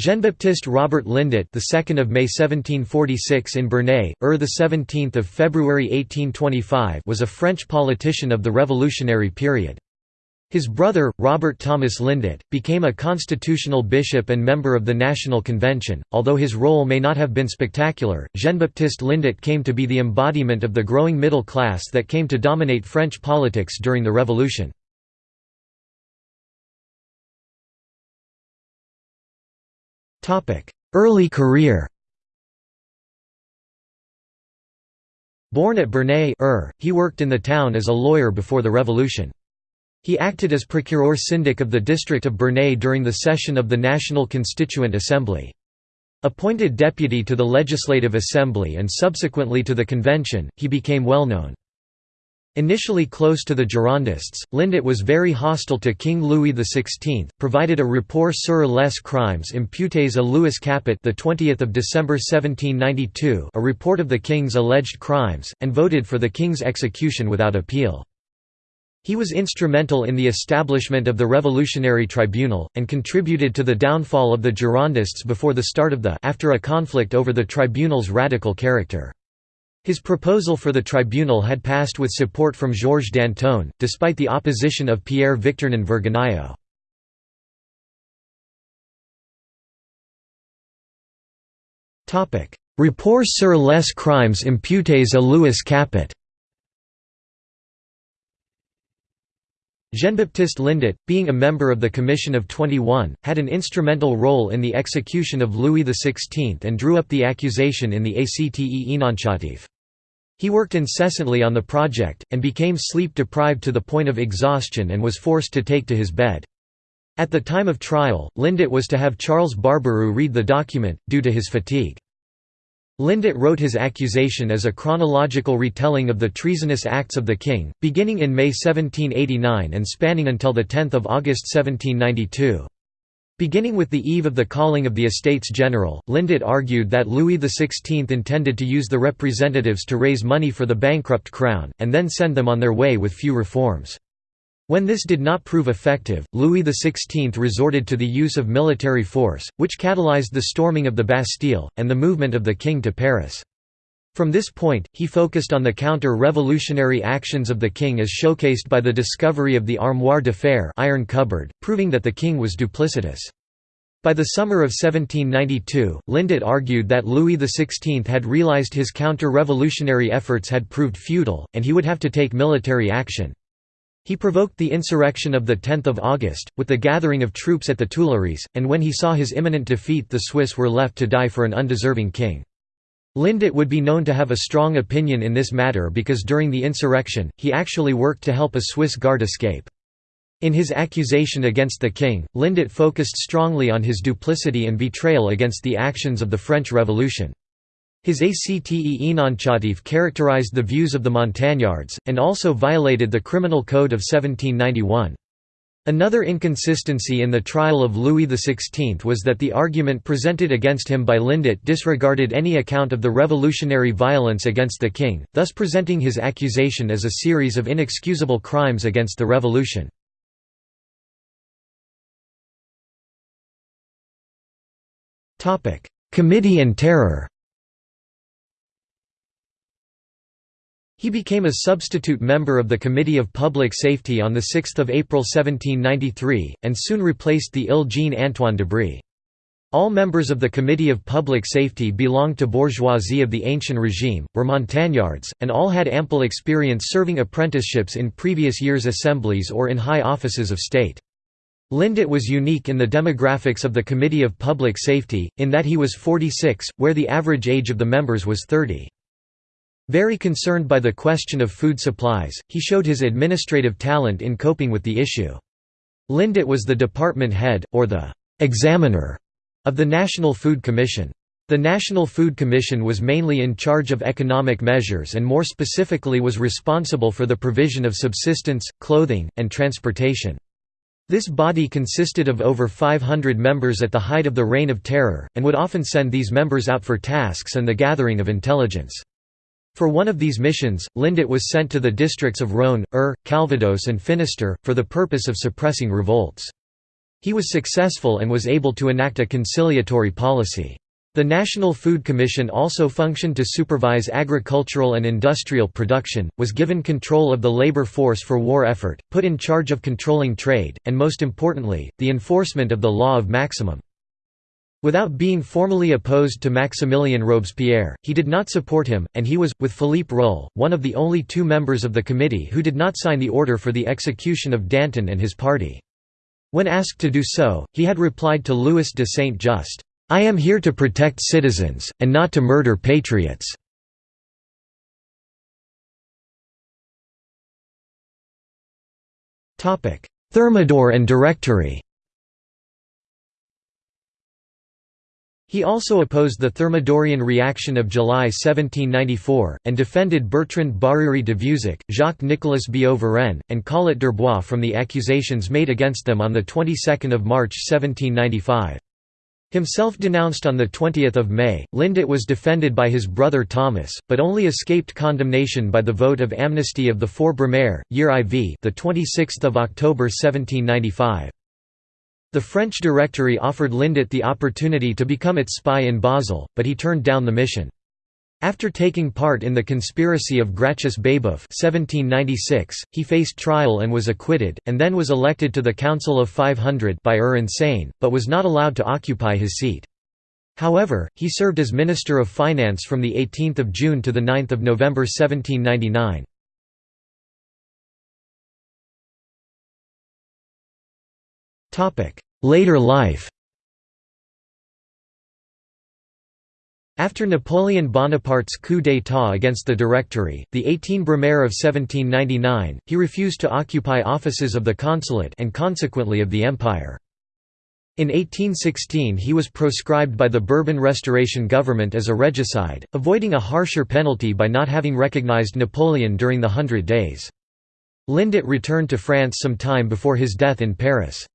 Jean-Baptiste Robert Lindet, the 2nd of May 1746 in Bernay, Eure the 17th of February 1825, was a French politician of the revolutionary period. His brother, Robert Thomas Lindet, became a constitutional bishop and member of the National Convention. Although his role may not have been spectacular, Jean-Baptiste Lindet came to be the embodiment of the growing middle class that came to dominate French politics during the Revolution. Early career Born at Bernay Eure, he worked in the town as a lawyer before the revolution. He acted as procureur syndic of the district of Bernay during the session of the National Constituent Assembly. Appointed deputy to the Legislative Assembly and subsequently to the Convention, he became well known. Initially close to the Girondists, Lindet was very hostile to King Louis XVI, provided a rapport sur les crimes imputés à Louis Capet the 20th of December 1792, a report of the king's alleged crimes, and voted for the king's execution without appeal. He was instrumental in the establishment of the Revolutionary Tribunal, and contributed to the downfall of the Girondists before the start of the after a conflict over the tribunal's radical character. His proposal for the tribunal had passed with support from Georges Danton, despite the opposition of Pierre Victurnien Vergniaud. Rapport sur les crimes imputés à Louis Capet Jean-Baptiste Lindet, being a member of the Commission of 21, had an instrumental role in the execution of Louis XVI and drew up the accusation in the Acte Énonciatif. He worked incessantly on the project, and became sleep-deprived to the point of exhaustion and was forced to take to his bed. At the time of trial, Lindet was to have Charles Barbaroux read the document, due to his fatigue. Lindet wrote his accusation as a chronological retelling of the treasonous acts of the king, beginning in May 1789 and spanning until 10 August 1792. Beginning with the eve of the calling of the Estates General, Lindet argued that Louis XVI intended to use the representatives to raise money for the bankrupt crown, and then send them on their way with few reforms. When this did not prove effective, Louis XVI resorted to the use of military force, which catalyzed the storming of the Bastille, and the movement of the king to Paris. From this point, he focused on the counter-revolutionary actions of the king as showcased by the discovery of the armoire de fer iron cupboard, proving that the king was duplicitous. By the summer of 1792, Lindet argued that Louis XVI had realized his counter-revolutionary efforts had proved futile, and he would have to take military action. He provoked the insurrection of 10 August, with the gathering of troops at the Tuileries, and when he saw his imminent defeat the Swiss were left to die for an undeserving king. Lindet would be known to have a strong opinion in this matter because during the insurrection, he actually worked to help a Swiss guard escape. In his accusation against the king, Lindet focused strongly on his duplicity and betrayal against the actions of the French Revolution. His Acte Énonciatif characterized the views of the Montagnards, and also violated the Criminal Code of 1791. Another inconsistency in the trial of Louis XVI was that the argument presented against him by Lindet disregarded any account of the revolutionary violence against the king, thus presenting his accusation as a series of inexcusable crimes against the revolution. Committee and terror He became a substitute member of the Committee of Public Safety on 6 April 1793, and soon replaced the ill Jean-Antoine Debry. All members of the Committee of Public Safety belonged to bourgeoisie of the ancient regime, were montagnards, and all had ample experience serving apprenticeships in previous years' assemblies or in high offices of state. Lindet was unique in the demographics of the Committee of Public Safety, in that he was 46, where the average age of the members was 30. Very concerned by the question of food supplies, he showed his administrative talent in coping with the issue. Lindet was the department head, or the «examiner» of the National Food Commission. The National Food Commission was mainly in charge of economic measures and more specifically was responsible for the provision of subsistence, clothing, and transportation. This body consisted of over 500 members at the height of the Reign of Terror, and would often send these members out for tasks and the gathering of intelligence. For one of these missions, Lindet was sent to the districts of Rhône, Eure, Calvados and Finistère, for the purpose of suppressing revolts. He was successful and was able to enact a conciliatory policy. The National Food Commission also functioned to supervise agricultural and industrial production, was given control of the labor force for war effort, put in charge of controlling trade, and most importantly, the enforcement of the law of maximum. Without being formally opposed to Maximilien Robespierre, he did not support him, and he was, with Philippe Rühl, one of the only two members of the committee who did not sign the order for the execution of Danton and his party. When asked to do so, he had replied to Louis de Saint-Just, "'I am here to protect citizens, and not to murder patriots." Thermidor and Directory He also opposed the Thermidorian reaction of July 1794, and defended Bertrand Barère de Vieuzac, Jacques-Nicolas Billaud-Varenne, and Collot d'Herbois from the accusations made against them on the 22nd of March 1795. Himself denounced on 20 May, Lindet was defended by his brother Thomas, but only escaped condemnation by the vote of amnesty of the four Brumaire, year IV the 26th of October 1795. The French Directory offered Lindet the opportunity to become its spy in Basel, but he turned down the mission. After taking part in the conspiracy of Gracchus Babeuf 1796, he faced trial and was acquitted, and then was elected to the Council of 500 by Eure Insane, but was not allowed to occupy his seat. However, he served as Minister of Finance from 18 June to 9 November 1799. Later life After Napoleon Bonaparte's coup d'état against the Directory, the 18 Brumaire of 1799, he refused to occupy offices of the consulate and consequently of the empire. In 1816 he was proscribed by the Bourbon Restoration government as a regicide, avoiding a harsher penalty by not having recognized Napoleon during the Hundred Days. Lindet returned to France some time before his death in Paris.